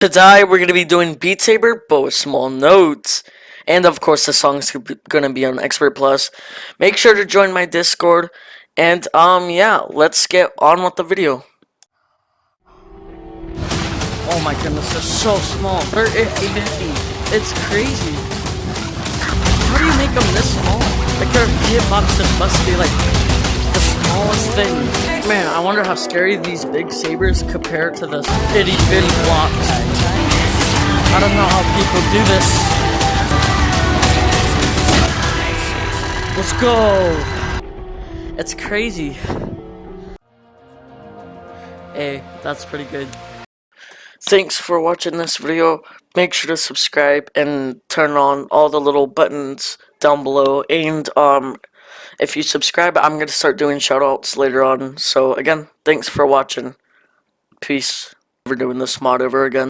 Today we're going to be doing Beat Saber, but with small notes. And of course the song's going to be on Expert Plus. Make sure to join my Discord. And um yeah, let's get on with the video. Oh my goodness, they're so small. They're itty It's crazy. How do you make them this small? Like their hitboxes must be like the smallest thing. Man, I wonder how scary these big sabers compare to this itty bitty blocks. I don't know how people do this. Let's go! It's crazy. Hey, that's pretty good. Thanks for watching this video. Make sure to subscribe and turn on all the little buttons down below. And um, if you subscribe, I'm going to start doing shoutouts later on. So again, thanks for watching. Peace. Never doing this mod over again.